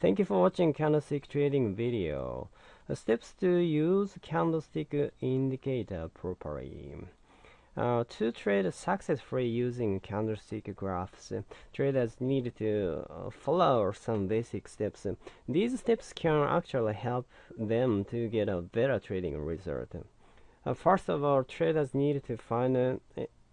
Thank you for watching candlestick trading video. Steps to use candlestick indicator properly. Uh, to trade successfully using candlestick graphs, traders need to uh, follow some basic steps. These steps can actually help them to get a better trading result. Uh, first of all, traders need to find uh,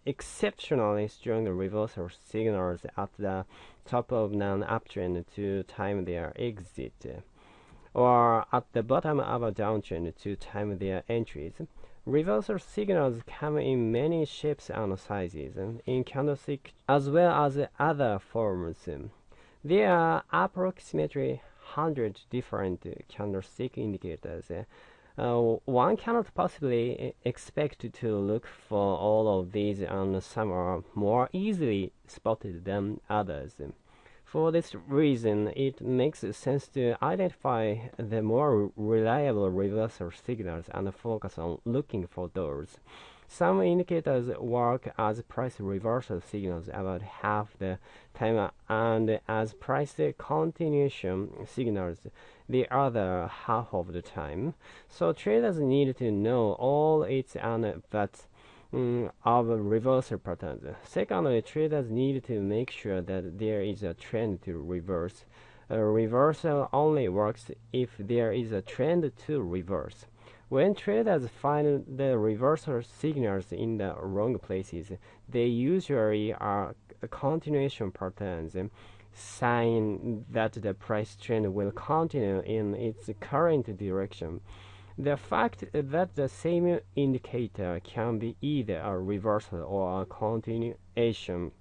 exceptionally strong reversal signals at the top of an uptrend to time their exit, or at the bottom of a downtrend to time their entries. Reversal signals come in many shapes and sizes, in candlestick as well as other forms. There are approximately 100 different candlestick indicators uh, one cannot possibly expect to look for all of these and some are more easily spotted than others. For this reason, it makes sense to identify the more reliable reversal signals and focus on looking for those. Some indicators work as price reversal signals about half the time and as price continuation signals the other half of the time. So traders need to know all its and but um, of reversal patterns. Secondly, traders need to make sure that there is a trend to reverse. A reversal only works if there is a trend to reverse. When traders find the reversal signals in the wrong places, they usually are continuation patterns, sign that the price trend will continue in its current direction. The fact that the same indicator can be either a reversal or a continuation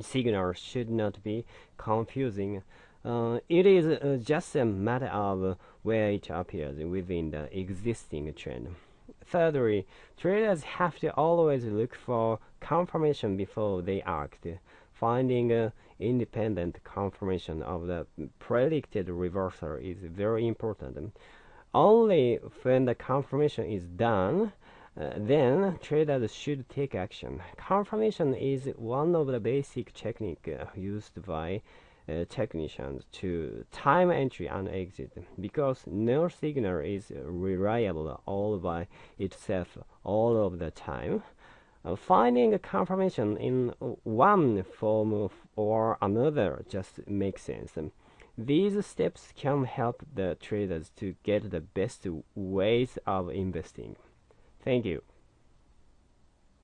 signal should not be confusing. Uh, it is uh, just a matter of where it appears within the existing trend. Thirdly, traders have to always look for confirmation before they act. Finding uh, independent confirmation of the predicted reversal is very important. Only when the confirmation is done, uh, then traders should take action. Confirmation is one of the basic techniques uh, used by uh, technicians to time entry and exit because no signal is reliable all by itself all of the time. Uh, finding confirmation in one form or another just makes sense. These steps can help the traders to get the best ways of investing. Thank you.